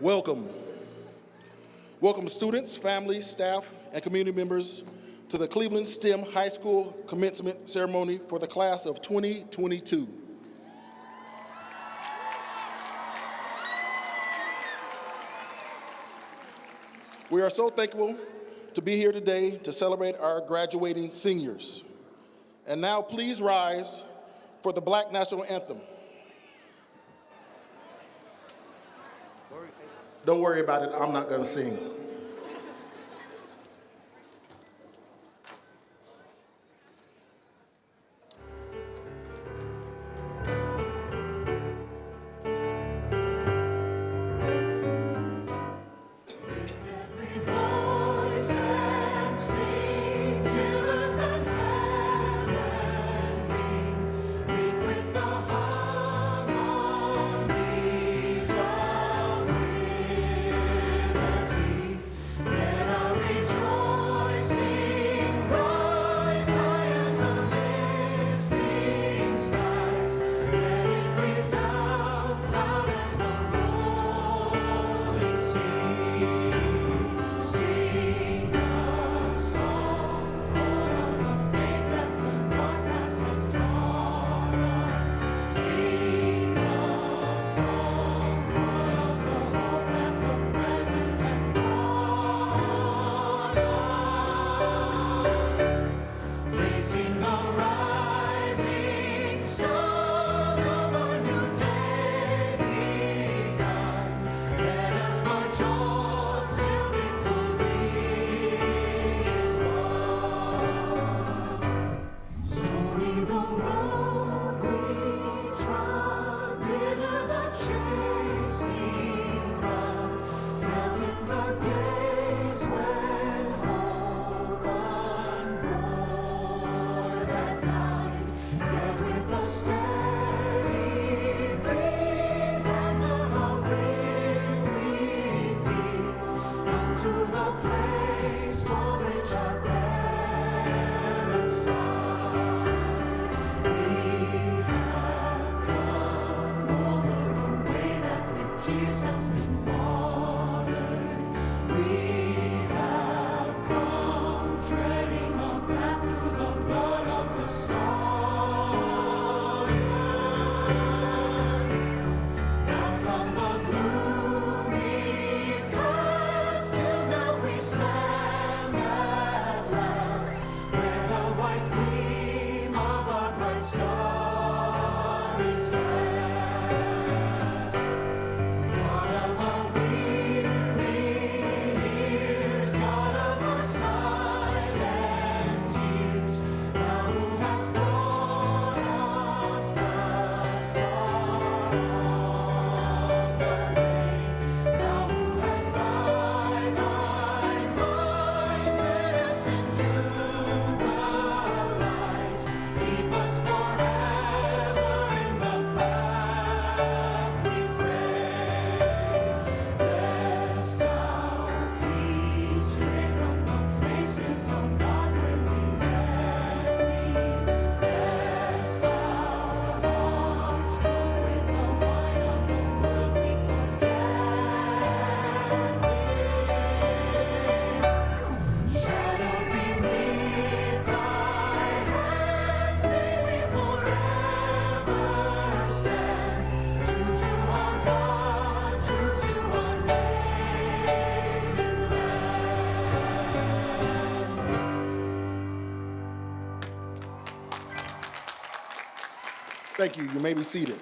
Welcome. Welcome students, families, staff, and community members to the Cleveland STEM High School commencement ceremony for the class of 2022. We are so thankful to be here today to celebrate our graduating seniors. And now please rise for the black national anthem. Don't worry about it, I'm not going to sing. Thank you. You may be seated.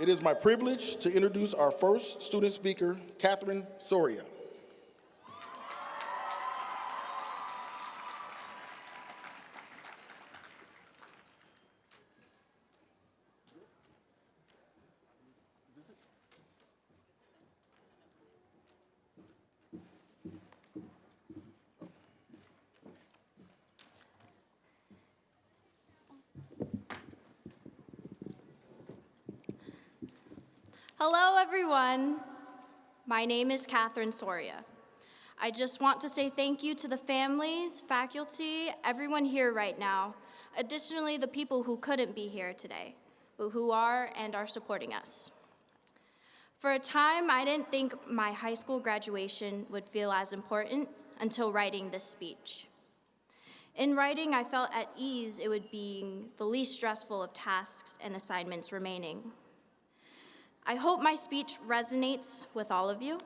It is my privilege to introduce our first student speaker, Catherine Soria. everyone. My name is Catherine Soria. I just want to say thank you to the families, faculty, everyone here right now. Additionally, the people who couldn't be here today, but who are and are supporting us. For a time, I didn't think my high school graduation would feel as important until writing this speech. In writing, I felt at ease it would be the least stressful of tasks and assignments remaining. I hope my speech resonates with all of you.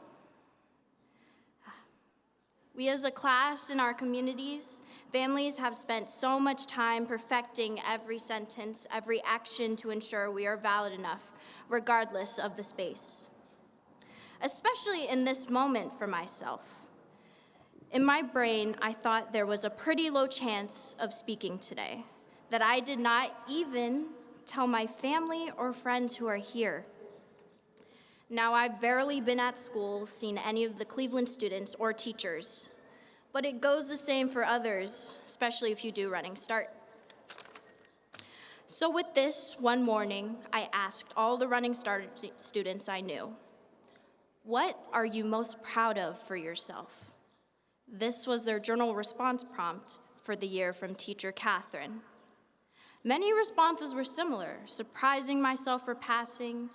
We as a class in our communities, families have spent so much time perfecting every sentence, every action to ensure we are valid enough, regardless of the space. Especially in this moment for myself. In my brain, I thought there was a pretty low chance of speaking today, that I did not even tell my family or friends who are here. Now, I've barely been at school, seen any of the Cleveland students or teachers, but it goes the same for others, especially if you do running start. So, with this, one morning, I asked all the running start students I knew, What are you most proud of for yourself? This was their journal response prompt for the year from teacher Catherine. Many responses were similar, surprising myself for passing,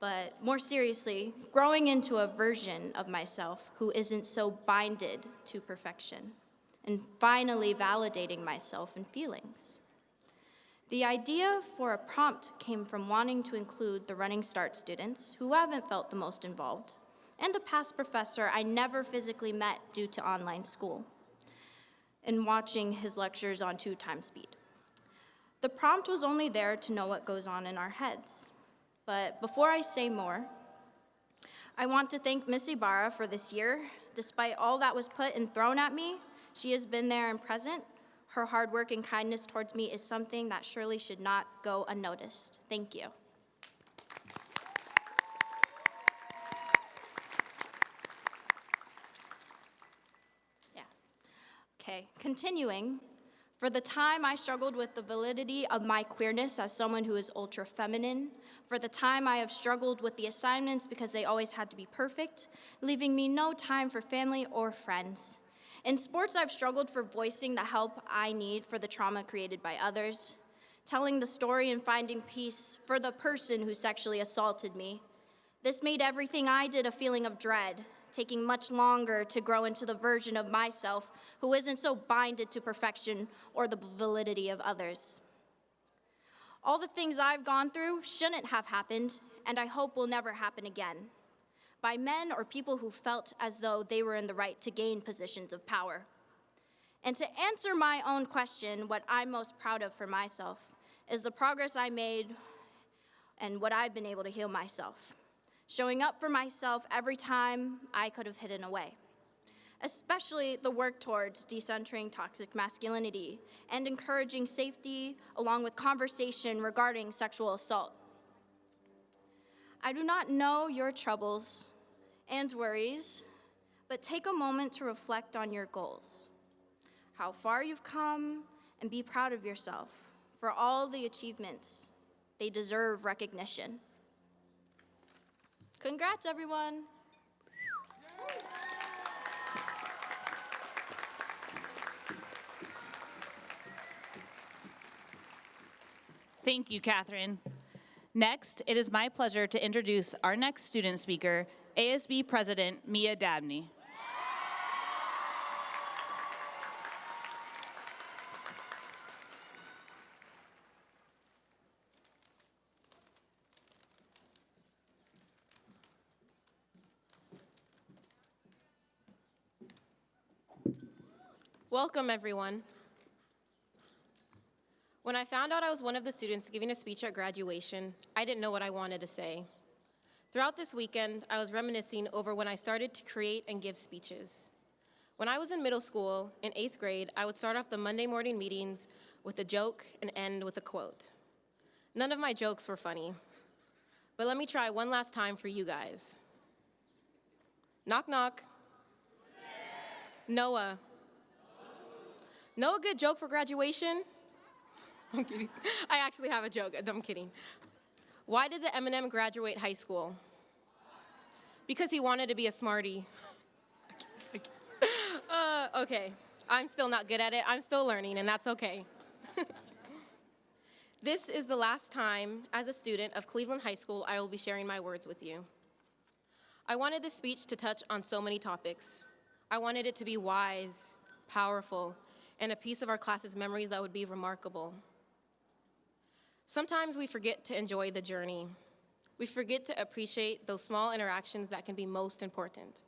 but more seriously, growing into a version of myself who isn't so binded to perfection, and finally validating myself and feelings. The idea for a prompt came from wanting to include the Running Start students who haven't felt the most involved, and a past professor I never physically met due to online school, and watching his lectures on two times speed. The prompt was only there to know what goes on in our heads. But before I say more, I want to thank Miss Ibarra for this year. Despite all that was put and thrown at me, she has been there and present. Her hard work and kindness towards me is something that surely should not go unnoticed. Thank you. Yeah. Okay, continuing. For the time I struggled with the validity of my queerness as someone who is ultra feminine, for the time I have struggled with the assignments because they always had to be perfect, leaving me no time for family or friends. In sports, I've struggled for voicing the help I need for the trauma created by others, telling the story and finding peace for the person who sexually assaulted me. This made everything I did a feeling of dread, taking much longer to grow into the version of myself who isn't so binded to perfection or the validity of others. All the things I've gone through shouldn't have happened, and I hope will never happen again. By men or people who felt as though they were in the right to gain positions of power. And to answer my own question, what I'm most proud of for myself is the progress I made and what I've been able to heal myself showing up for myself every time I could have hidden away. Especially the work towards decentering toxic masculinity and encouraging safety along with conversation regarding sexual assault. I do not know your troubles and worries, but take a moment to reflect on your goals, how far you've come, and be proud of yourself for all the achievements. They deserve recognition. Congrats, everyone. Thank you, Catherine. Next, it is my pleasure to introduce our next student speaker, ASB President Mia Dabney. Welcome, everyone. When I found out I was one of the students giving a speech at graduation, I didn't know what I wanted to say. Throughout this weekend, I was reminiscing over when I started to create and give speeches. When I was in middle school, in eighth grade, I would start off the Monday morning meetings with a joke and end with a quote. None of my jokes were funny, but let me try one last time for you guys. Knock, knock. Noah. Know a good joke for graduation? I'm kidding. I actually have a joke. I'm kidding. Why did the Eminem graduate high school? Because he wanted to be a smarty. Uh, okay. I'm still not good at it. I'm still learning, and that's okay. this is the last time, as a student of Cleveland High School, I will be sharing my words with you. I wanted this speech to touch on so many topics. I wanted it to be wise, powerful, and a piece of our class's memories that would be remarkable. Sometimes we forget to enjoy the journey. We forget to appreciate those small interactions that can be most important.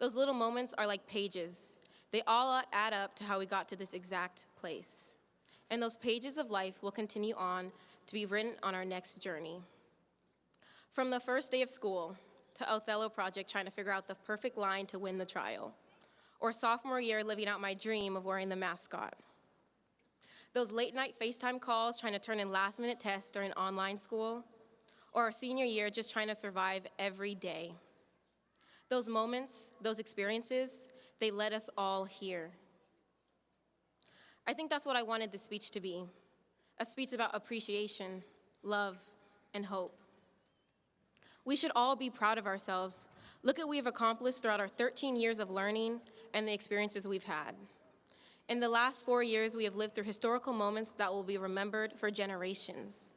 Those little moments are like pages. They all add up to how we got to this exact place. And those pages of life will continue on to be written on our next journey. From the first day of school to Othello Project trying to figure out the perfect line to win the trial, or sophomore year living out my dream of wearing the mascot. Those late night FaceTime calls trying to turn in last minute tests during online school, or our senior year just trying to survive every day. Those moments, those experiences, they led us all here. I think that's what I wanted this speech to be a speech about appreciation, love, and hope. We should all be proud of ourselves. Look at what we've accomplished throughout our 13 years of learning and the experiences we've had. In the last four years, we have lived through historical moments that will be remembered for generations.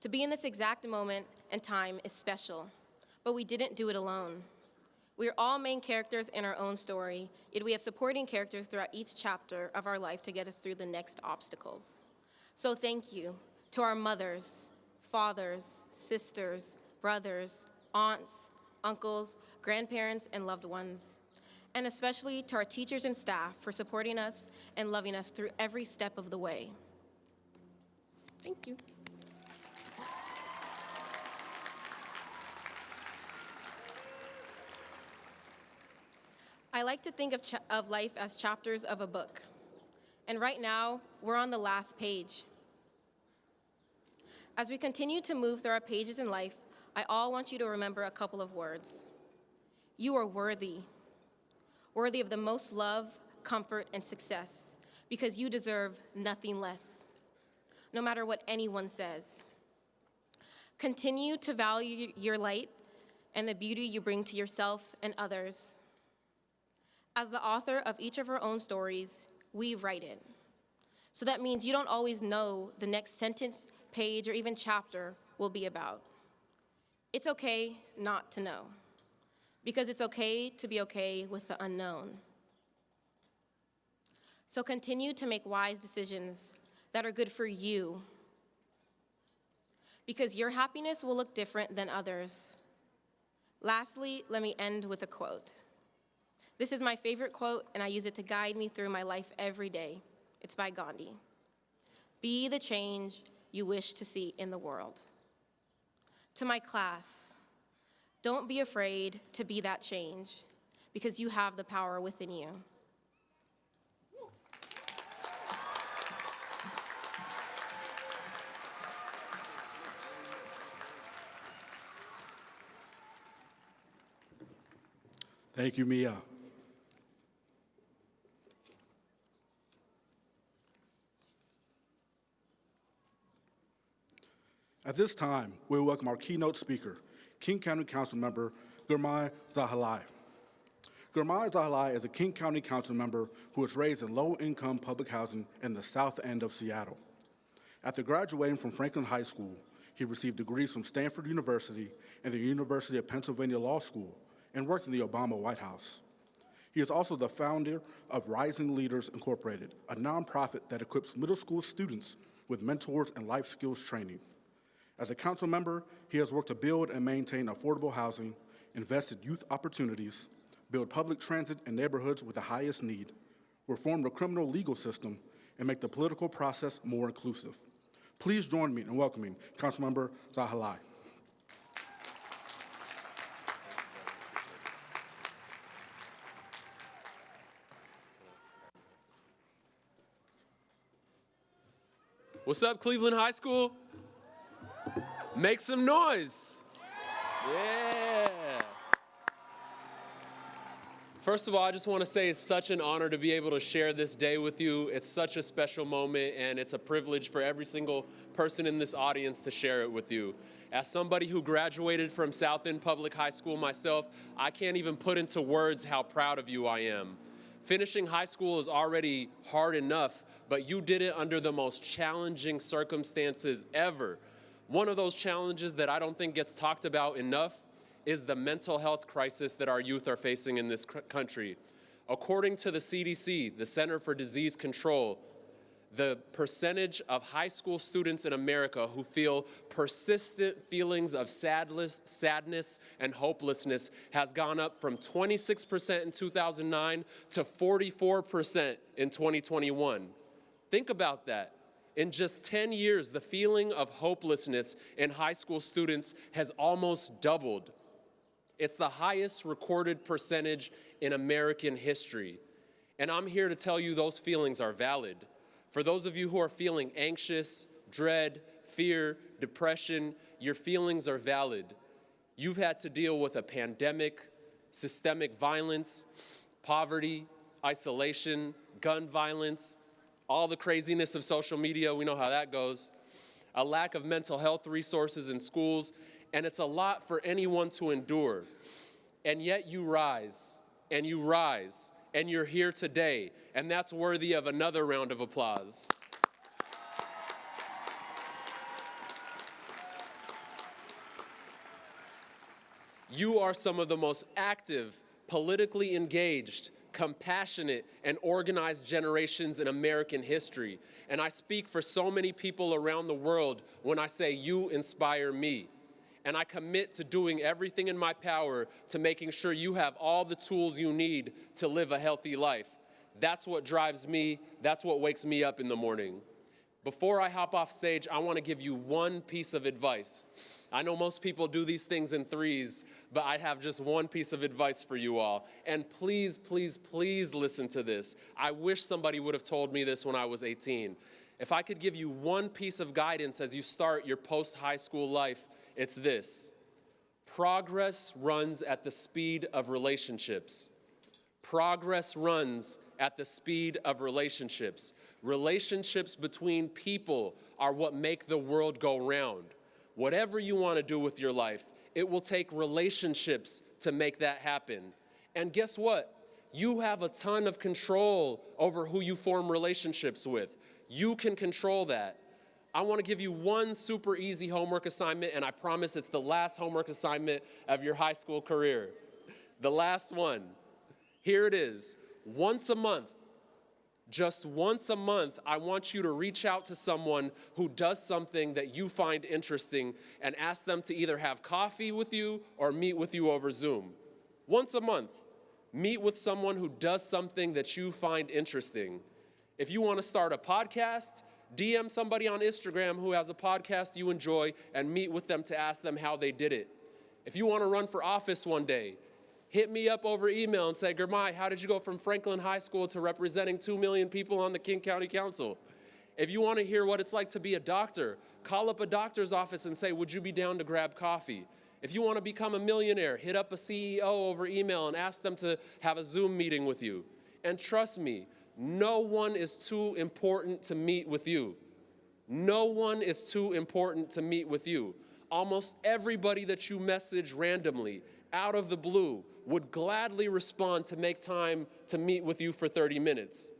To be in this exact moment and time is special, but we didn't do it alone. We are all main characters in our own story, yet we have supporting characters throughout each chapter of our life to get us through the next obstacles. So thank you to our mothers, fathers, sisters, brothers, aunts, uncles, grandparents, and loved ones. And especially to our teachers and staff for supporting us and loving us through every step of the way. Thank you. I like to think of, of life as chapters of a book. And right now, we're on the last page. As we continue to move through our pages in life, I all want you to remember a couple of words. You are worthy, worthy of the most love, comfort, and success, because you deserve nothing less, no matter what anyone says. Continue to value your light and the beauty you bring to yourself and others. As the author of each of our own stories, we write it. So that means you don't always know the next sentence, page, or even chapter will be about. It's okay not to know, because it's okay to be okay with the unknown. So continue to make wise decisions that are good for you, because your happiness will look different than others. Lastly, let me end with a quote. This is my favorite quote, and I use it to guide me through my life every day. It's by Gandhi. Be the change you wish to see in the world. To my class, don't be afraid to be that change because you have the power within you. Thank you, Mia. At this time, we welcome our keynote speaker, King County Council Member Girmay Zahilay. Girmay Zahilay is a King County Council member who was raised in low-income public housing in the south end of Seattle. After graduating from Franklin High School, he received degrees from Stanford University and the University of Pennsylvania Law School and worked in the Obama White House. He is also the founder of Rising Leaders Incorporated, a nonprofit that equips middle school students with mentors and life skills training. As a council member, he has worked to build and maintain affordable housing, invested youth opportunities, build public transit in neighborhoods with the highest need, reform the criminal legal system, and make the political process more inclusive. Please join me in welcoming Councilmember Zahilay. What's up, Cleveland High School? Make some noise. Yeah. First of all, I just want to say it's such an honor to be able to share this day with you. It's such a special moment, and it's a privilege for every single person in this audience to share it with you. As somebody who graduated from South End Public High School myself, I can't even put into words how proud of you I am. Finishing high school is already hard enough, but you did it under the most challenging circumstances ever. One of those challenges that I don't think gets talked about enough is the mental health crisis that our youth are facing in this country. According to the CDC, the Center for Disease Control, the percentage of high school students in America who feel persistent feelings of sadness, sadness and hopelessness has gone up from 26% in 2009 to 44% in 2021. Think about that. In just 10 years, the feeling of hopelessness in high school students has almost doubled. It's the highest recorded percentage in American history. And I'm here to tell you those feelings are valid. For those of you who are feeling anxious, dread, fear, depression, your feelings are valid. You've had to deal with a pandemic, systemic violence, poverty, isolation, gun violence, all the craziness of social media, we know how that goes, a lack of mental health resources in schools, and it's a lot for anyone to endure. And yet you rise, and you rise, and you're here today, and that's worthy of another round of applause. You are some of the most active, politically engaged, compassionate, and organized generations in American history. And I speak for so many people around the world when I say you inspire me. And I commit to doing everything in my power to making sure you have all the tools you need to live a healthy life. That's what drives me, that's what wakes me up in the morning. Before I hop off stage, I want to give you one piece of advice. I know most people do these things in threes, but I have just one piece of advice for you all. And please, please, please listen to this. I wish somebody would have told me this when I was 18. If I could give you one piece of guidance as you start your post high school life, it's this progress runs at the speed of relationships. Progress runs at the speed of relationships. Relationships between people are what make the world go round. Whatever you want to do with your life, it will take relationships to make that happen. And guess what? You have a ton of control over who you form relationships with. You can control that. I want to give you one super easy homework assignment, and I promise it's the last homework assignment of your high school career. The last one. Here it is. Once a month, just once a month, I want you to reach out to someone who does something that you find interesting and ask them to either have coffee with you or meet with you over Zoom. Once a month, meet with someone who does something that you find interesting. If you want to start a podcast, DM somebody on Instagram who has a podcast you enjoy and meet with them to ask them how they did it. If you want to run for office one day, hit me up over email and say, Girmay, how did you go from Franklin High School to representing 2 million people on the King County Council? If you want to hear what it's like to be a doctor, call up a doctor's office and say, would you be down to grab coffee? If you want to become a millionaire, hit up a CEO over email and ask them to have a Zoom meeting with you. And trust me, no one is too important to meet with you. No one is too important to meet with you. Almost everybody that you message randomly, out of the blue, would gladly respond to make time to meet with you for 30 minutes.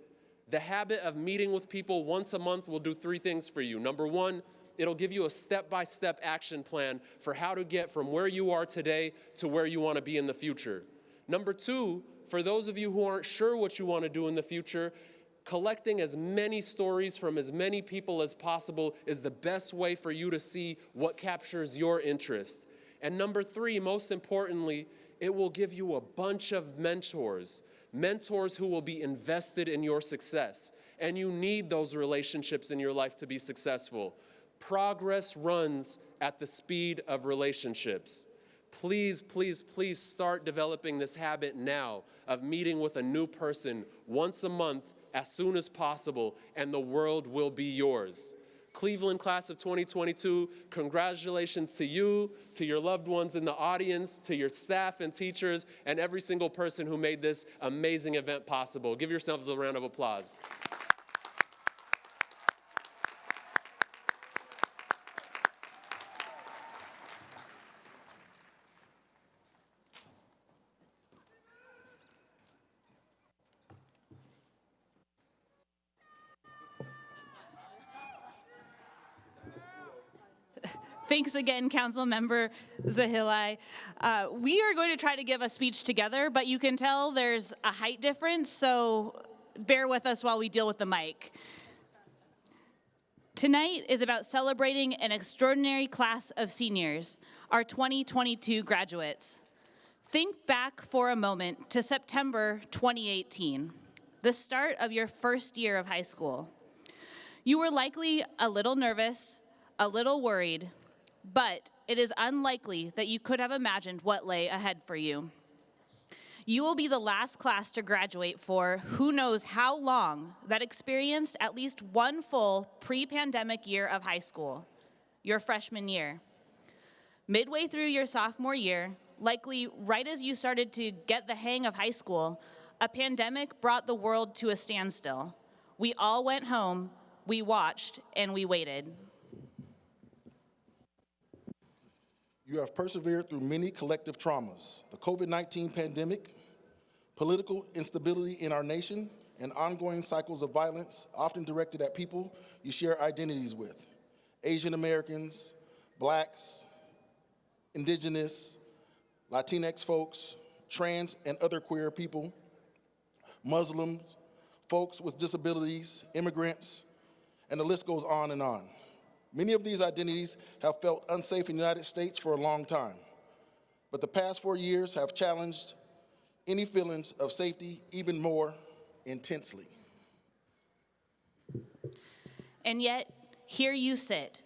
The habit of meeting with people once a month will do three things for you. Number one, it'll give you a step by step action plan for how to get from where you are today to where you want to be in the future. Number two, for those of you who aren't sure what you want to do in the future, collecting as many stories from as many people as possible is the best way for you to see what captures your interest. And number three, most importantly, it will give you a bunch of mentors, mentors who will be invested in your success. And you need those relationships in your life to be successful. Progress runs at the speed of relationships. Please, please, please start developing this habit now of meeting with a new person once a month as soon as possible, and the world will be yours. Cleveland class of 2022, congratulations to you, to your loved ones in the audience, to your staff and teachers, and every single person who made this amazing event possible. Give yourselves a round of applause. Again, Council Member Zahilay. Uh, we are going to try to give a speech together, but you can tell there's a height difference, so bear with us while we deal with the mic. Tonight is about celebrating an extraordinary class of seniors, our 2022 graduates. Think back for a moment to September 2018, the start of your first year of high school. You were likely a little nervous, a little worried, but it is unlikely that you could have imagined what lay ahead for you. You will be the last class to graduate for who knows how long that experienced at least one full pre pandemic year of high school, your freshman year. Midway through your sophomore year, likely right as you started to get the hang of high school, a pandemic brought the world to a standstill. We all went home, we watched, and we waited. You have persevered through many collective traumas the COVID 19 pandemic, political instability in our nation, and ongoing cycles of violence, often directed at people you share identities with Asian Americans, blacks, indigenous, Latinx folks, trans and other queer people, Muslims, folks with disabilities, immigrants, and the list goes on and on. Many of these identities have felt unsafe in the United States for a long time, but the past four years have challenged any feelings of safety even more intensely. And yet, here you sit.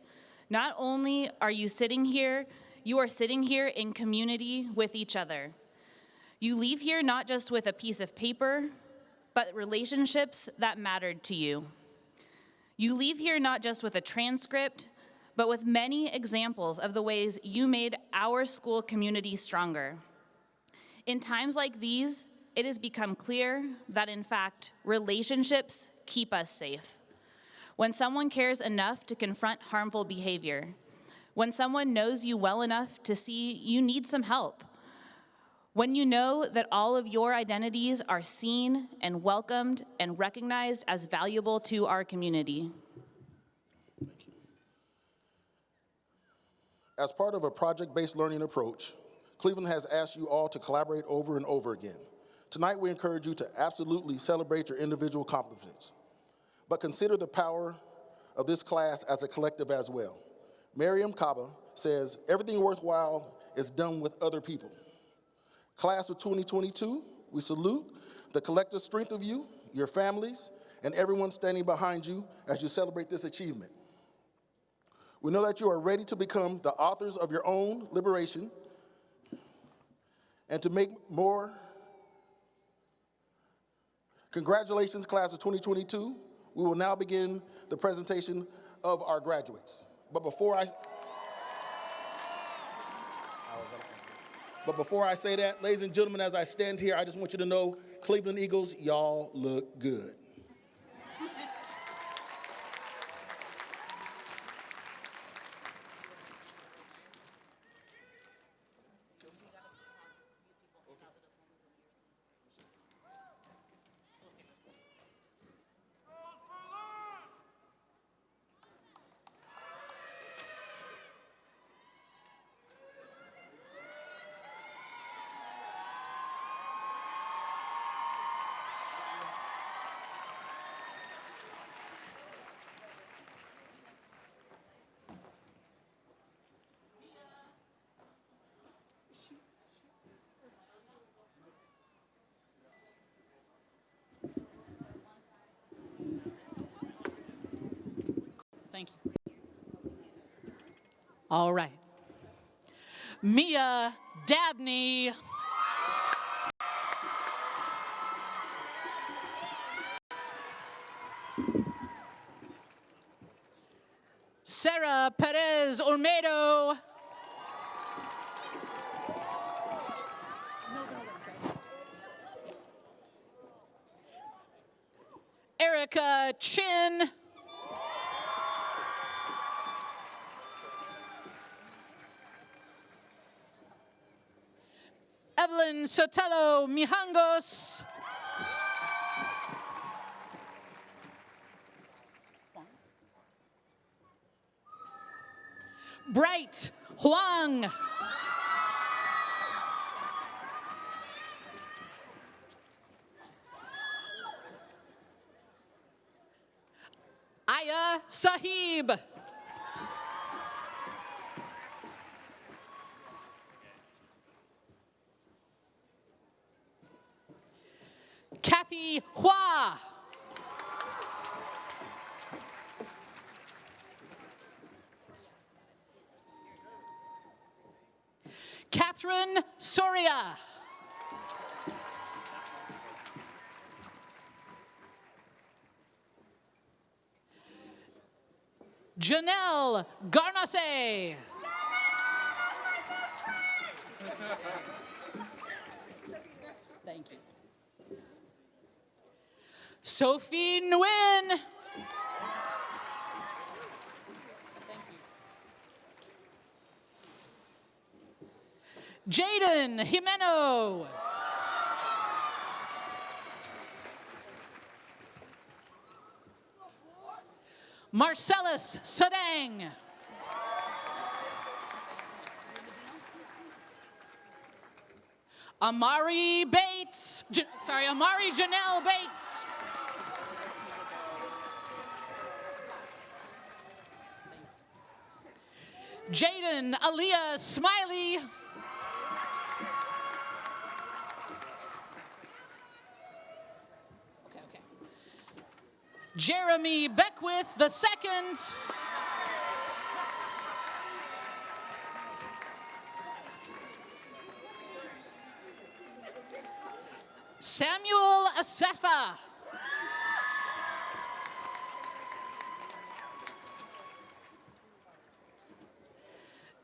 Not only are you sitting here, you are sitting here in community with each other. You leave here not just with a piece of paper, but relationships that mattered to you. You leave here not just with a transcript, but with many examples of the ways you made our school community stronger. In times like these, it has become clear that, in fact, relationships keep us safe. When someone cares enough to confront harmful behavior, when someone knows you well enough to see you need some help, when you know that all of your identities are seen and welcomed and recognized as valuable to our community. As part of a project-based learning approach, Cleveland has asked you all to collaborate over and over again. Tonight, we encourage you to absolutely celebrate your individual accomplishments, but consider the power of this class as a collective as well. Mariame Kaba says, everything worthwhile is done with other people. Class of 2022, we salute the collective strength of you, your families, and everyone standing behind you as you celebrate this achievement. We know that you are ready to become the authors of your own liberation and to make more. Congratulations, class of 2022. We will now begin the presentation of our graduates. But before I, but before I say that, ladies and gentlemen, as I stand here, I just want you to know, Cleveland Eagles, y'all look good. Thank you. All right. Mia Dabney. Sarah Perez Olmedo. Erica Chin. Sotelo Mijangos. Janelle Garnace. Thank you. Sophie Nguyen. Jaden Jimeno. Marcellus Sedang. Amari Bates. J- sorry, Amari Janelle Bates. Jaden Aaliyah Smiley. Jeremy Beckwith the second. Samuel Asefa.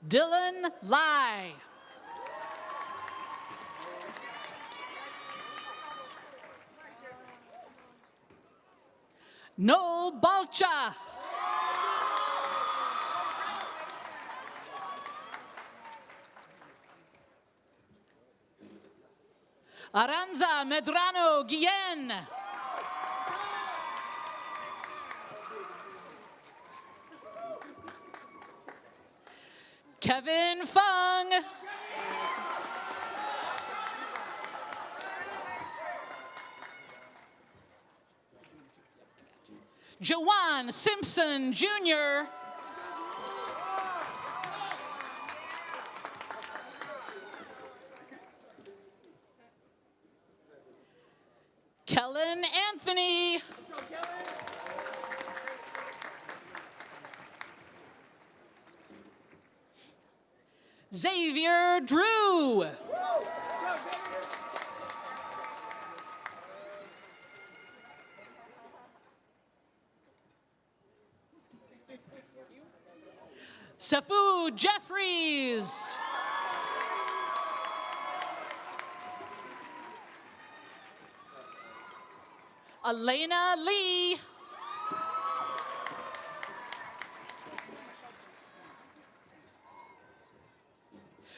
Dylan Lai. Noel Balcha. Aranza Medrano Guillen. Kevin Fung. Jawan Simpson Jr. Elena Lee.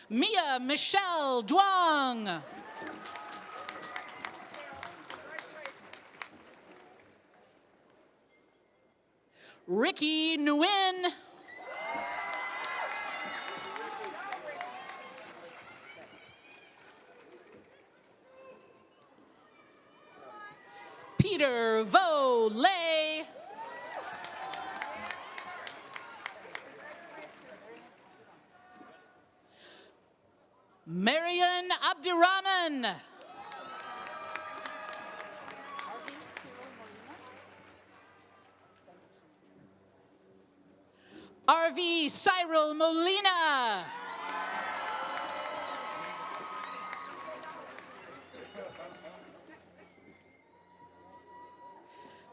Mia Michelle Duong. Ricky Nguyen. Peter Vo Lay. Marian Abdirahman. RV Cyril Molina.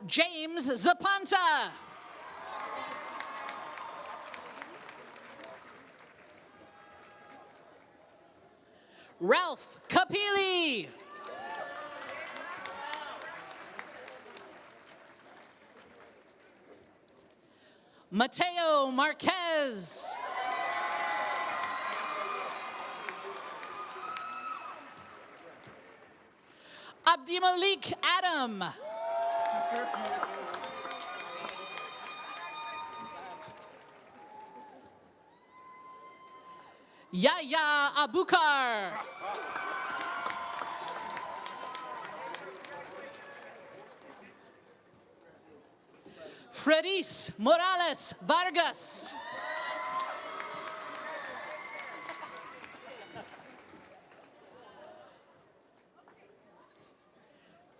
James Zapanta. Ralph Kapili. Mateo Marquez. Abdimalik Adam. Yaya Abukar. Fredis Morales Vargas.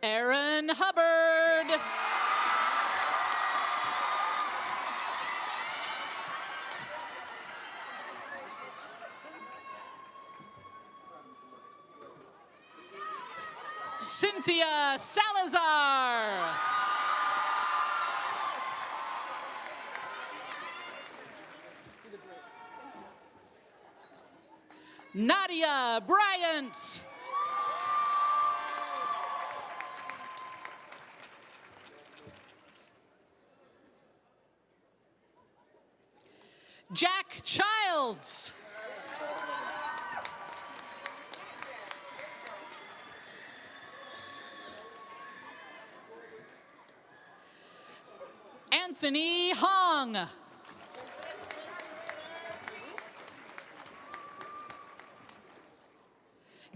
Aaron Hubbard. Cynthia Hong.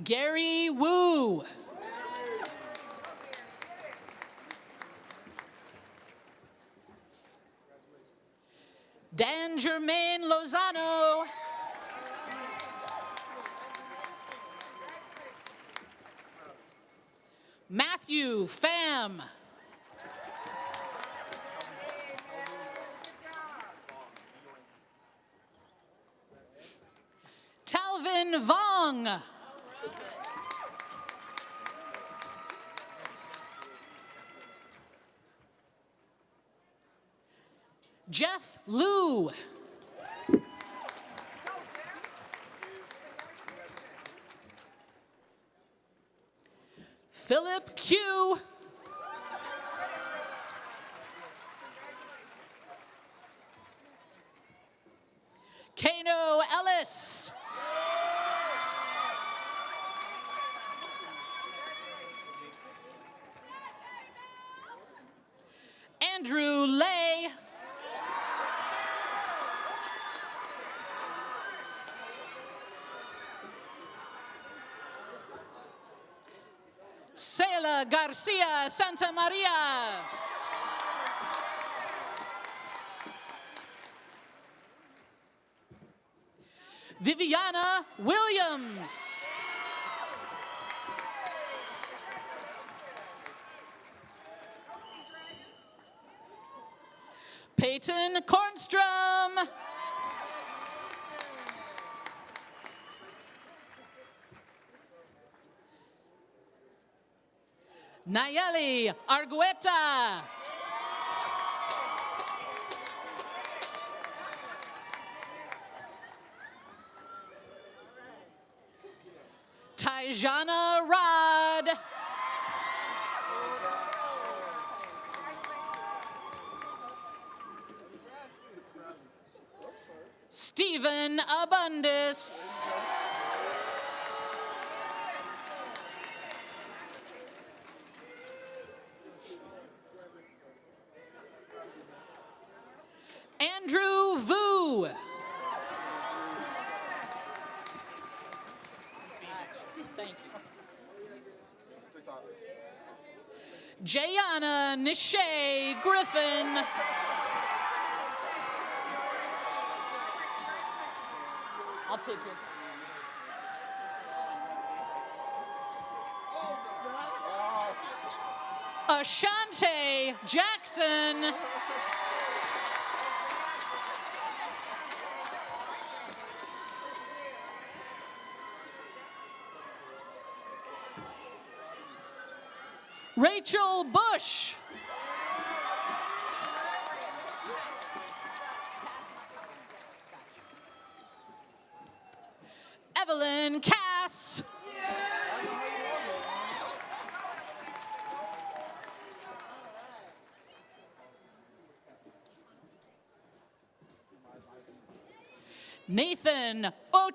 Gary Wu. Dan Germain Lozano. Matthew Pham. Vong. Jeff Liu. Philip Q. Kano Ellis. Andrew Lay. Sela Garcia Santa Maria. Viviana Williams. Peyton Kornstrom. Nayeli Argueta. Tyjana Rod. Stephen Abundis. Andrew Vu. Thank you. Jayana Nishay Griffin. I'll take it. Ashante Jackson.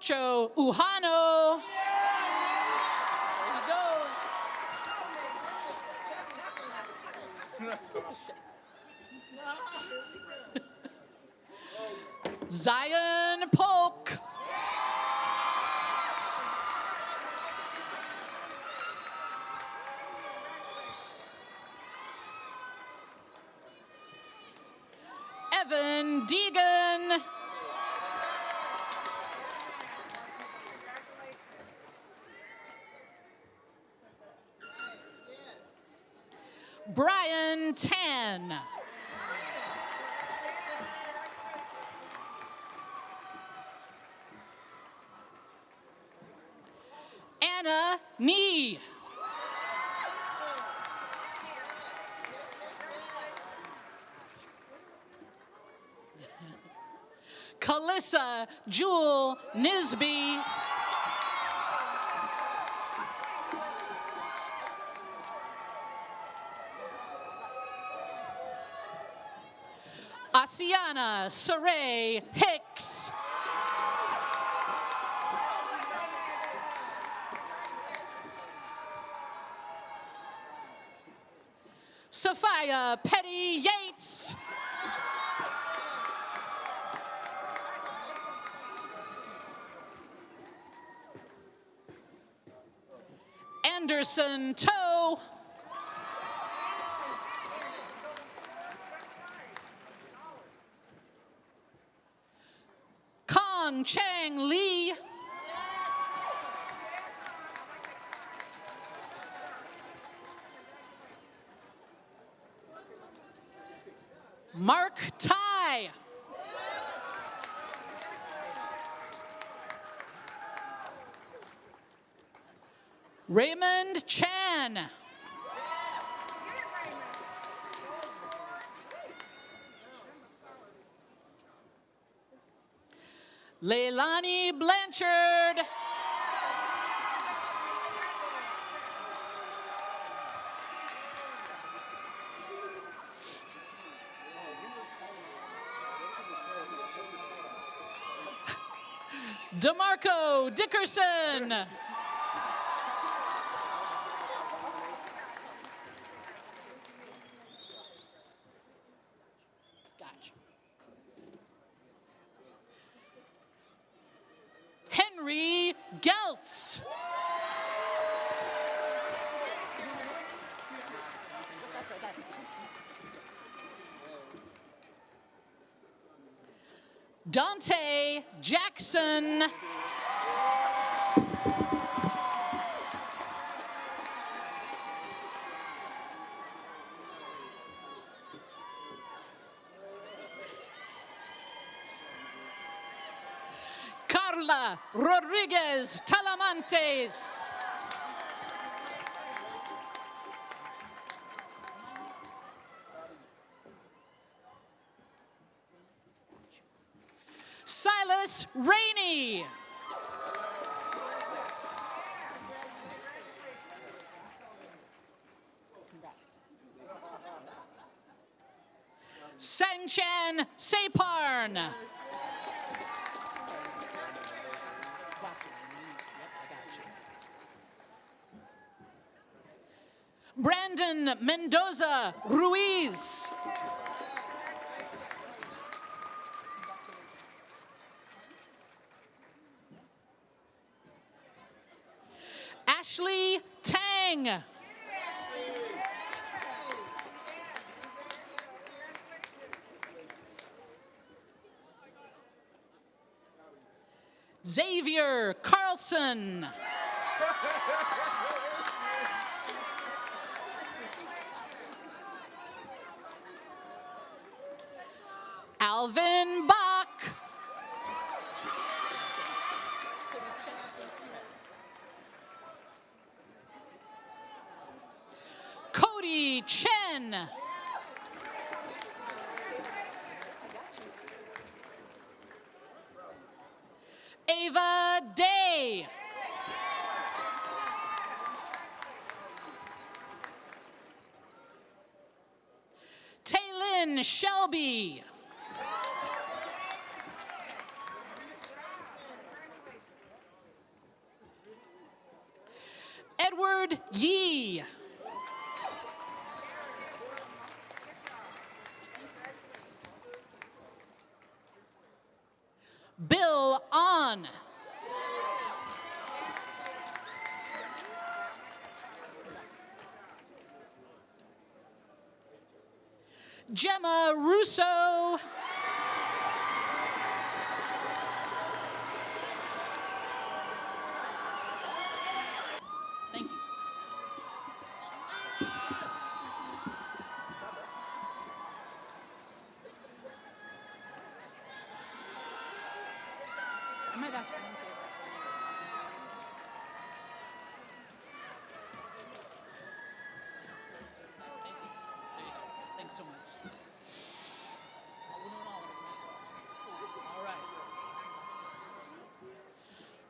Ocho Uhano. Kalissa Jewel Nisby. Asiana Saray Hicks. Sophia Petty Anderson Toe. Dickerson. Carla Rodriguez Talamantes. Mendoza Ruiz. Ashley Tang. Xavier Carlson. Ava Day. Taylin Shelby. Russo.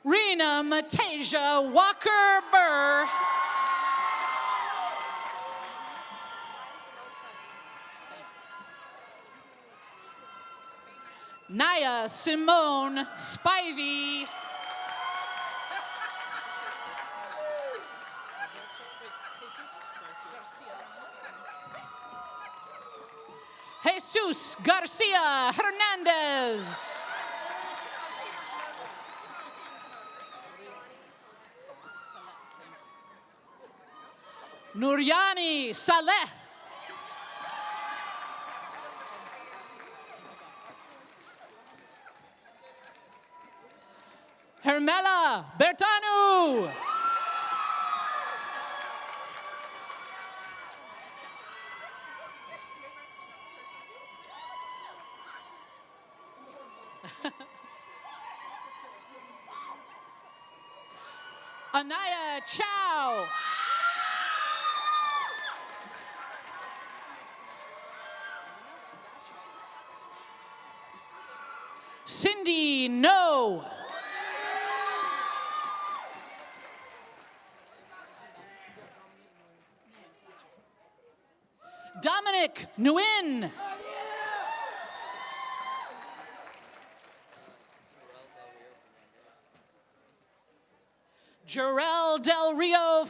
Rena Matasia Walker Burr. Naya Simone Spivey. Jesus Garcia Hernandez. Nuryani Saleh. Hermela Bertanu. Anaya.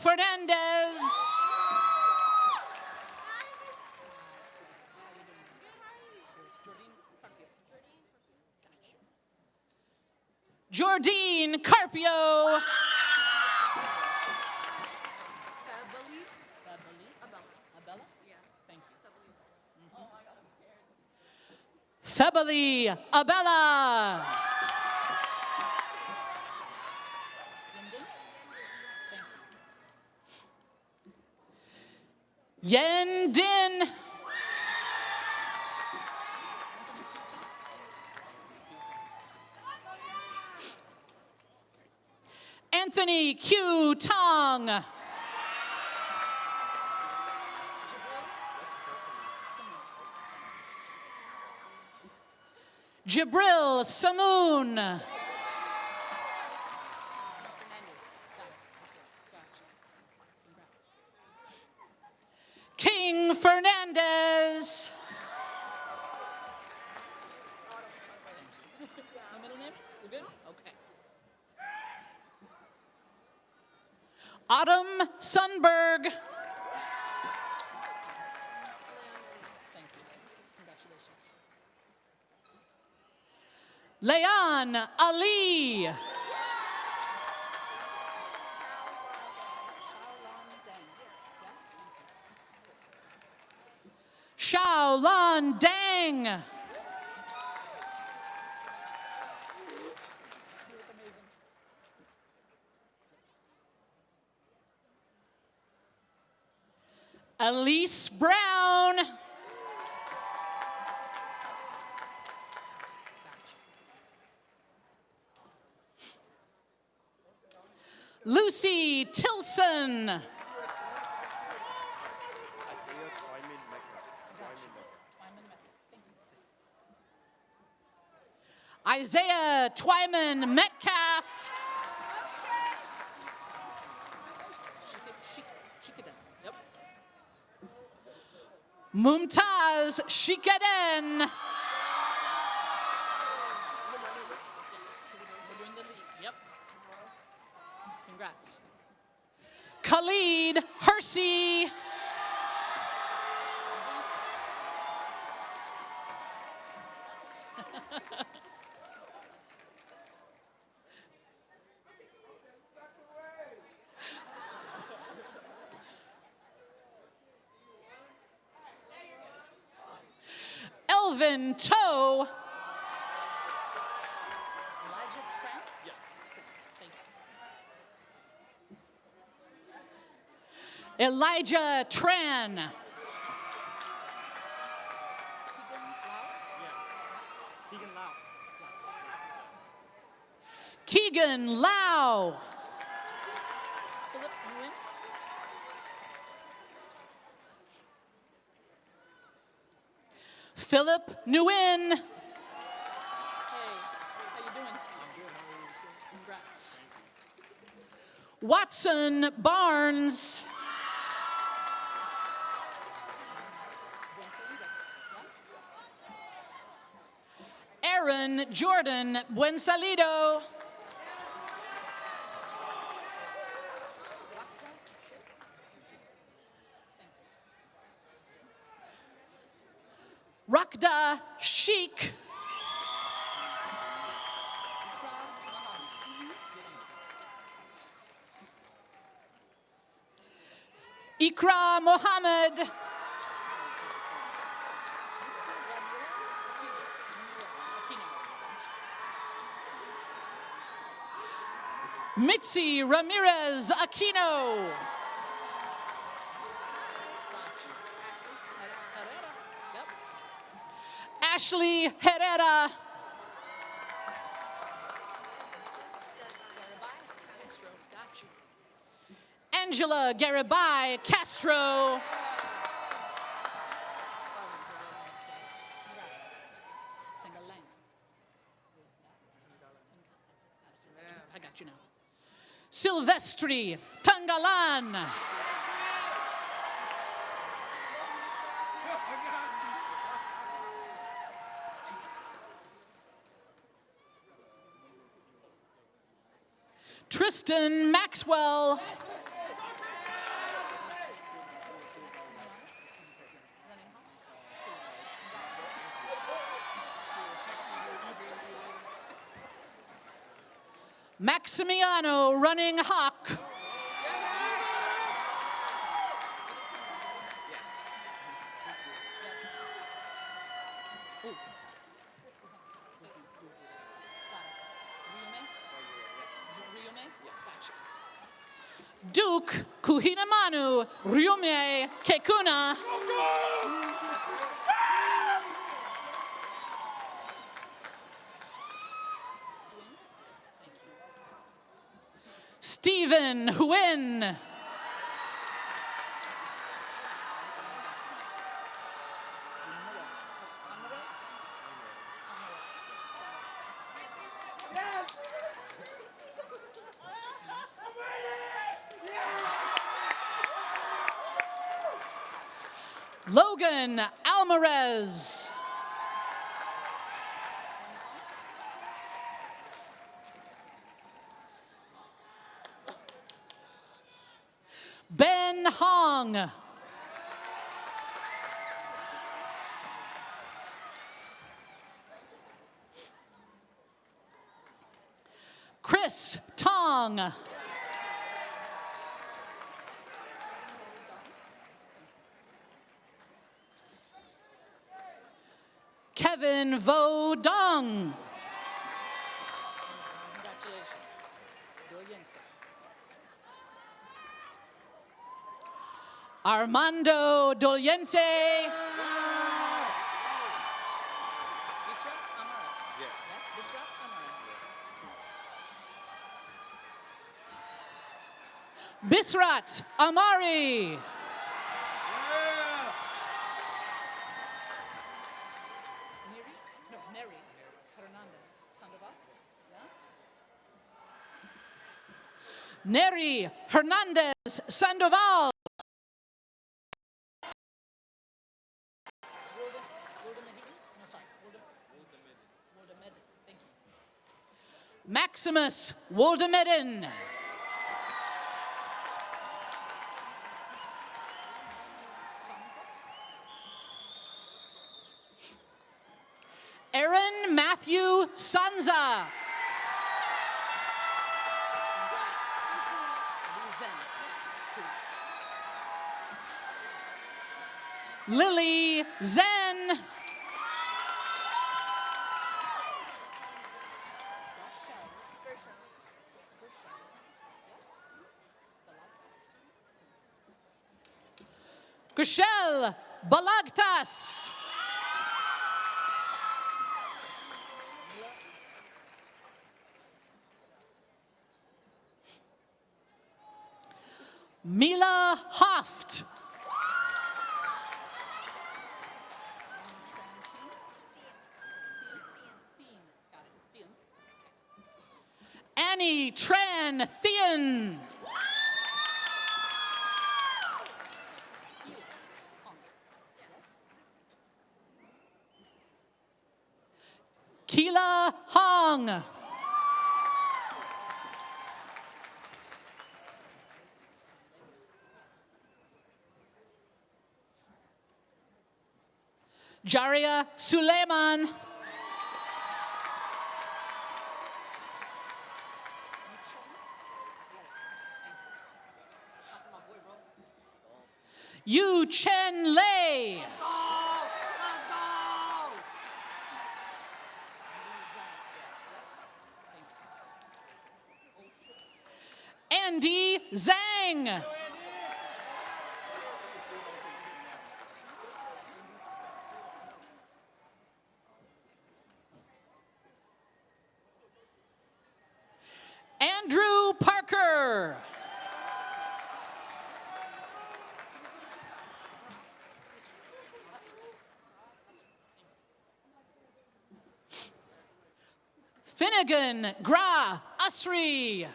Fernandez. Jordine Carpio. Febily Abella. Yen Din. Anthony Q. Tong. Jabril Samoon. King Fernandez. My middle name? We're good? Okay. Autumn Sunberg. Thank you. Congratulations. Leon Ali. Shaolan Dang. Elise Brown. Lucy Tilson. Isaiah Twyman Metcalf. Mumtaz Shikaden. Yep. Congrats. Khalid Marcy. Elvin Toe. Elijah Trent? Yeah. Thank you. Elijah Tran. Keegan Lau. Philip Nguyen. Philip Nguyen. Hey, how you doing? I'm good. How are you? Congrats. Watson Barnes. Aaron Jordan Buensalido. Rakda Sheikh. Ikra Mohammed. Mitzi Ramirez Aquino. Ashley Herrera. Angela Garibay Castro. I got you now. Silvestri Tangalan. Tristan Maxwell. Maximiano running hawk. Duke Kuhinamanu Ryume Kekuna. Stephen Huyn. Logan Alvarez. Hong. Chris Tong. Kevin Vo Armando Doliente. Bisrat Amari. Neri? No, Neri Hernandez. Sandoval? Neri Hernandez Sandoval. Maximus Waldemedan. Aaron Matthew Sanza. Lily Zen. Grishel Balagtas. Mila Hoft. Annie Tran Thien. Hong. Jaria Suleiman. Yu Chen Lei. Andy Zhang. Andrew Parker. Finnegan Gra Asri.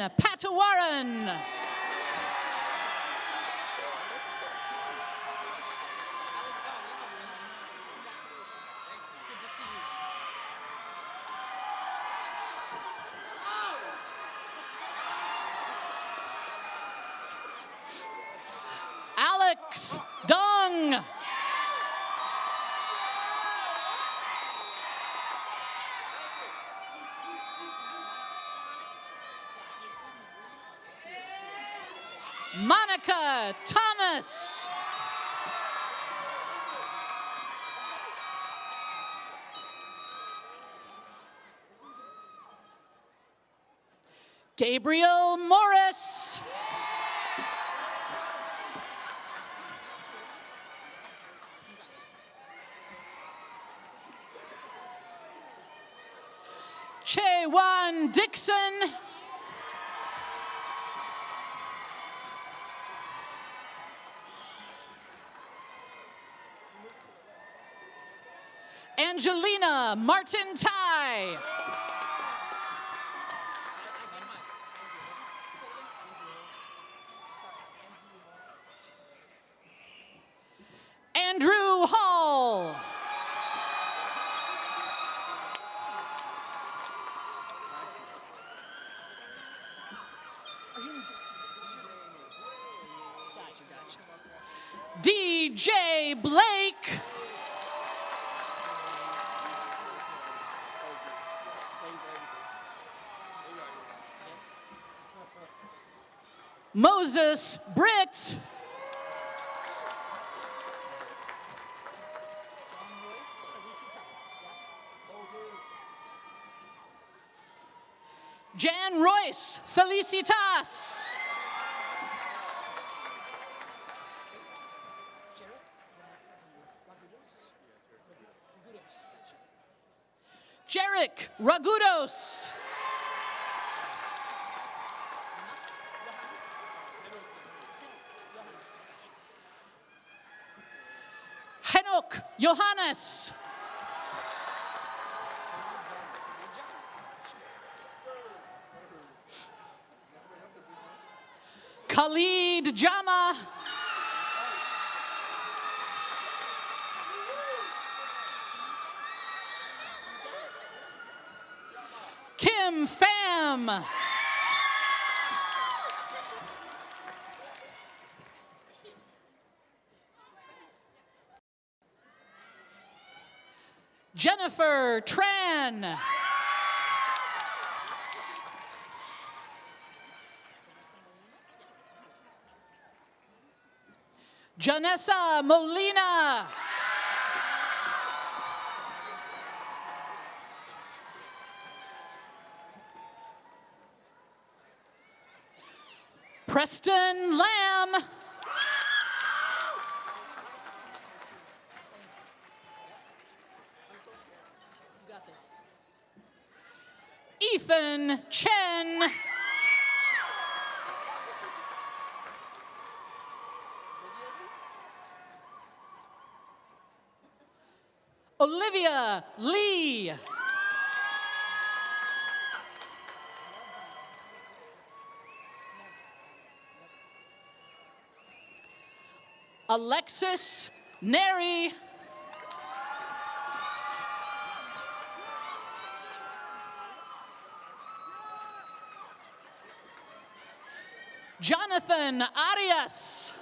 Benjamin Patawaran. Thomas. Gabriel Morris. Chewan Dixon. Martin Tai. Moses Britt. Jan Royce Felicitas. Jarek Ragudos. Johannes. Khalid Jama. Kim Pham. Tran. Janessa Molina. Preston Lamb. Ethan Chen. Olivia Lee. Alexis Neri. Jonathan Arias.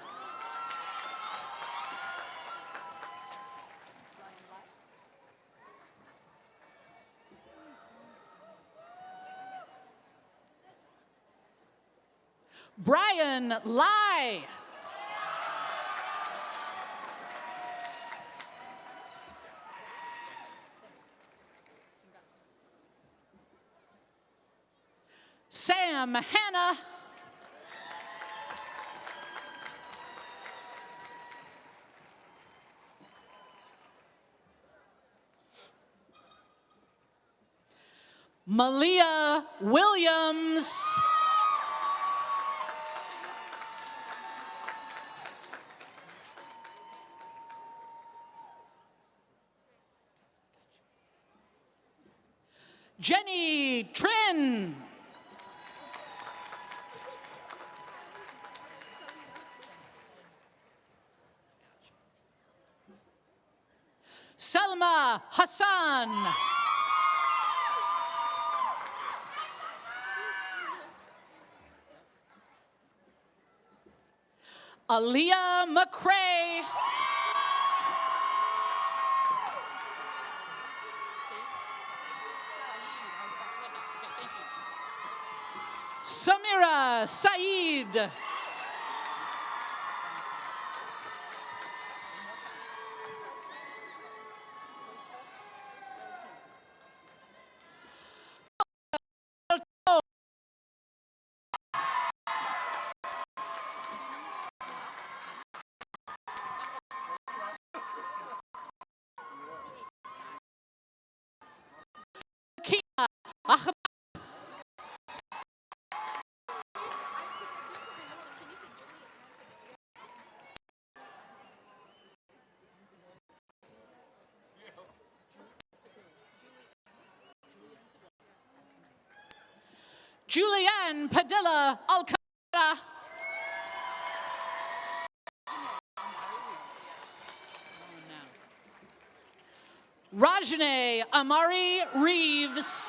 Brian Lai. Sam Hannah. Malia Williams. Jenny Trin. Selma Hassan. Aaliyah McCrae. Samira Saeed. Kia Ahmed. Padilla Alcantara. Rajane Amari Reeves.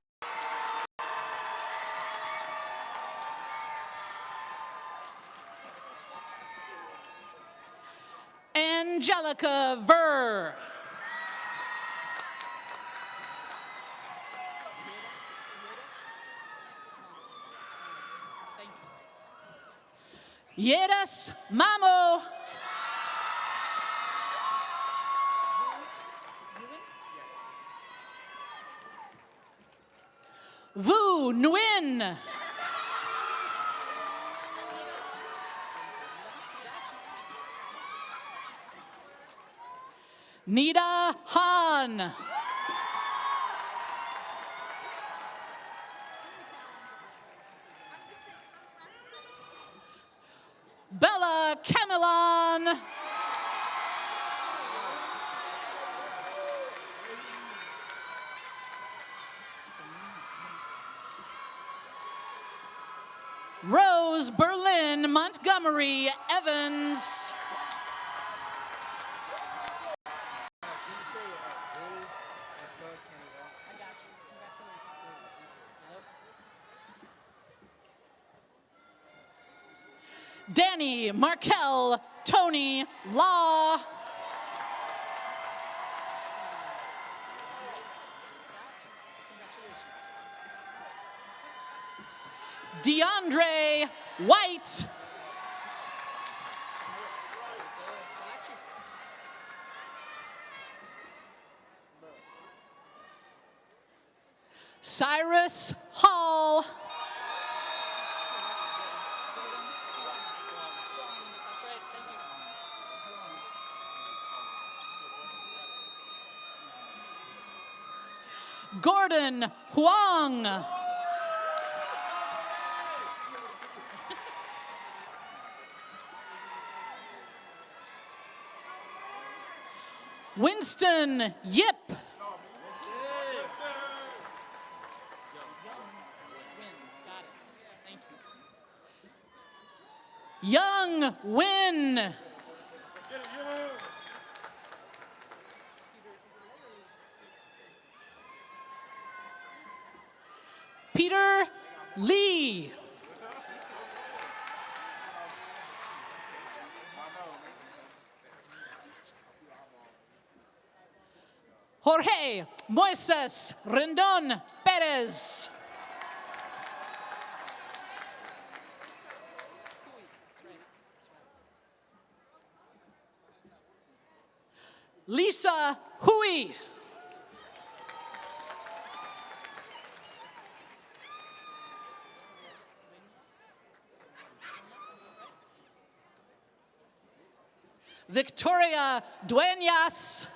Angelica Ver. Yeras Mamo. Vu Nguyen. Nida Han. Marie Evans. Danny Markel Tony Law. DeAndre White. Huang. Winston Yip. Young Win. Peter Lee. Jorge Moises Rendon Perez. Lisa Hui. Victoria Dueñas.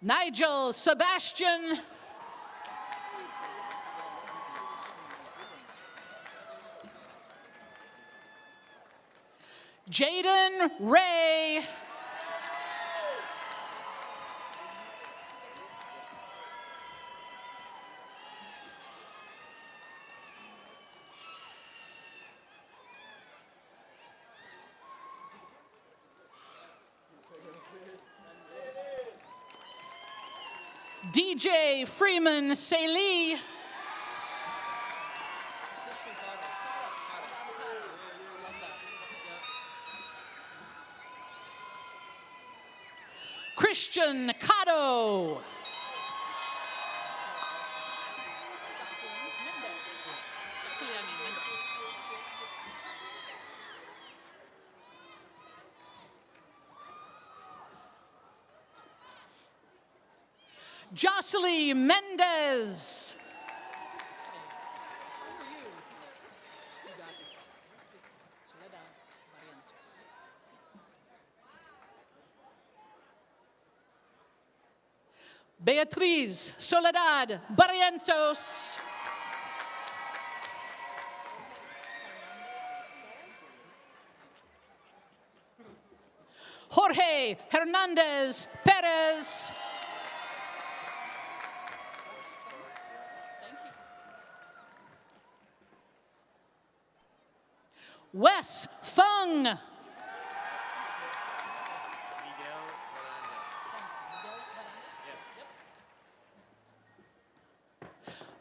Nigel Sebastian. Jaden Ray. DJ Freeman Saley. Christian Cotto. Jocelyn Mendez. Beatriz Soledad Barrientos. Jorge Hernandez Perez. Wes Fung.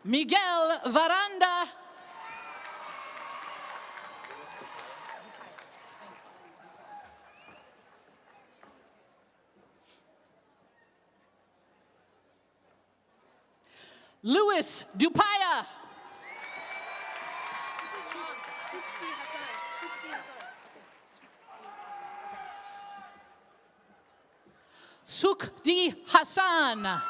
Miguel Varanda. Louis Dupaya. Sukdi Hassan.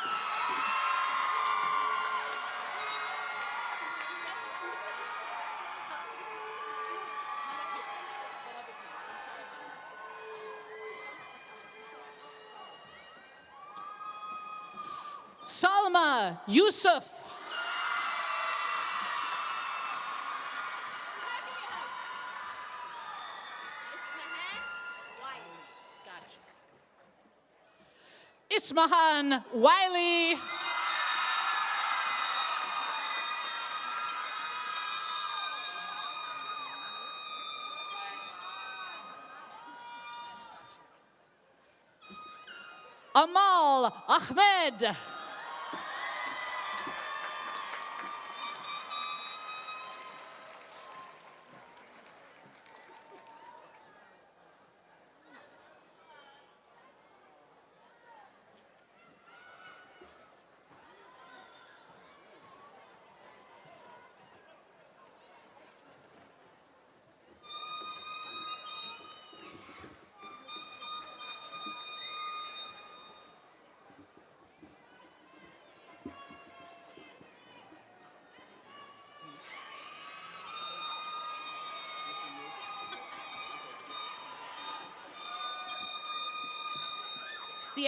Salma Yusuf. mahan Wiley. Amal Ahmed.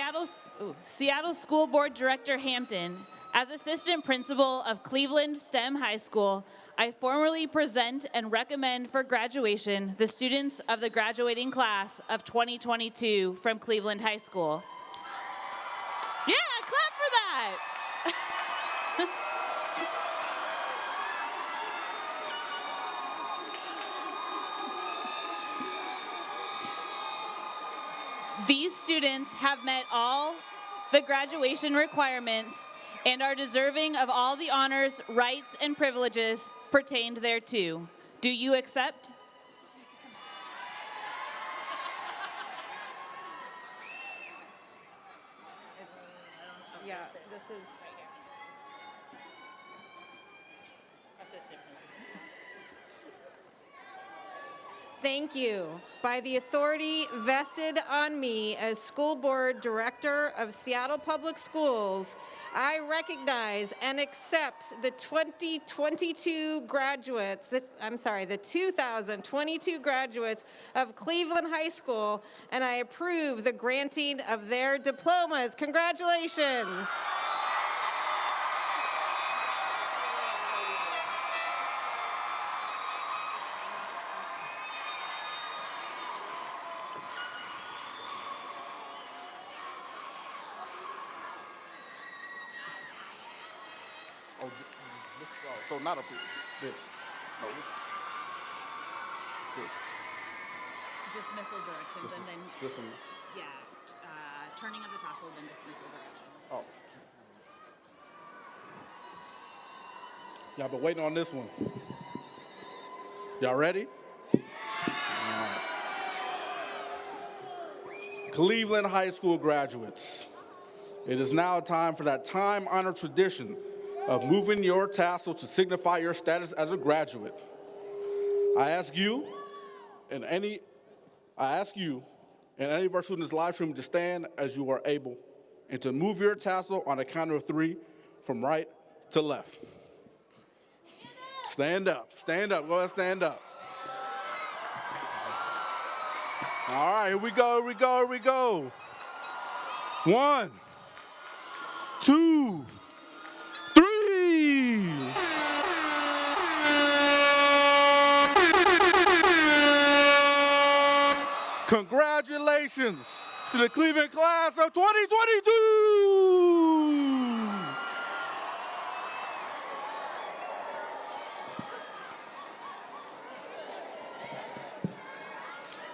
Seattle's, ooh, Seattle School Board Director Hampton, as Assistant Principal of Cleveland STEM High School, I formally present and recommend for graduation the students of the graduating class of 2022 from Cleveland High School. These students have met all the graduation requirements and are deserving of all the honors, rights, and privileges pertained thereto. Do you accept? Yeah, this is. Thank you. By the authority vested on me as School Board Director of Seattle Public Schools, I recognize and accept the 2022 graduates, this, I'm sorry, the 2022 graduates of Cleveland High School, and I approve the granting of their diplomas. Congratulations. So not a, this, no. This, Dismissal directions this, and then, this one, yeah, uh, turning of the tassel, then dismissal directions. oh. Y'all been waiting on this one. Y'all ready? All right. Cleveland High School graduates, it is now time for that time-honored tradition of moving your tassel to signify your status as a graduate. I ask you and any, I ask you and any of our students live stream to stand as you are able and to move your tassel on a count of three from right to left. Stand up, stand up, go ahead, stand up. All right, here we go, here we go, here we go. One, two, Congratulations to the Cleveland class of 2022.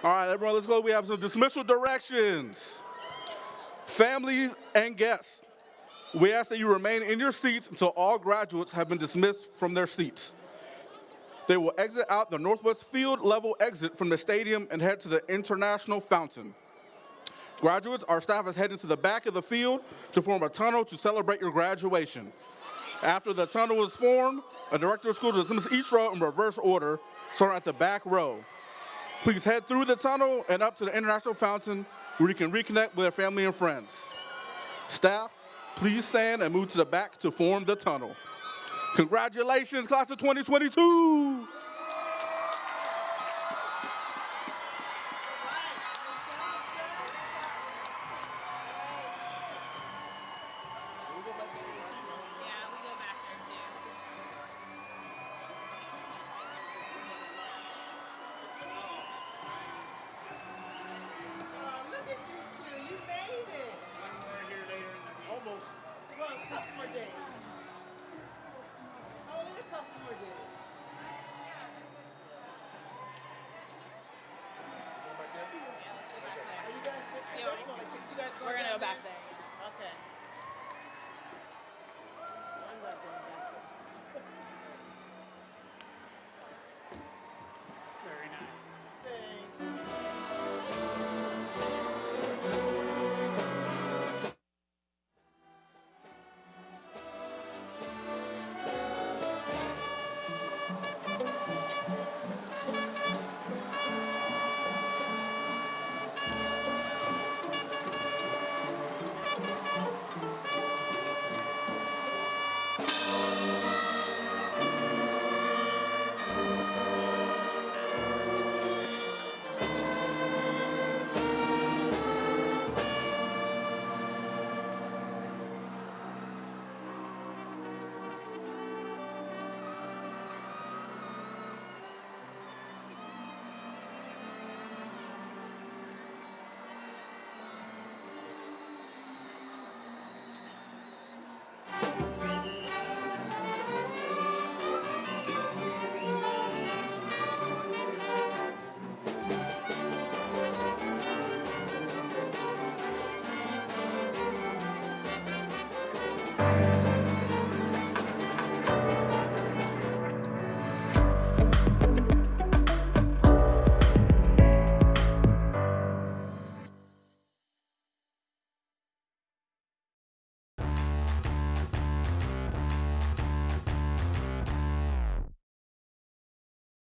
All right, everyone, let's go. We have some dismissal directions. Families and guests, we ask that you remain in your seats until all graduates have been dismissed from their seats. They will exit out the northwest field level exit from the stadium and head to the international fountain. Graduates, our staff is heading to the back of the field to form a tunnel to celebrate your graduation. After the tunnel is formed, a director of school will dismiss each row in reverse order, starting at the back row. Please head through the tunnel and up to the international fountain where you can reconnect with your family and friends. Staff, please stand and move to the back to form the tunnel. Congratulations, class of 2022!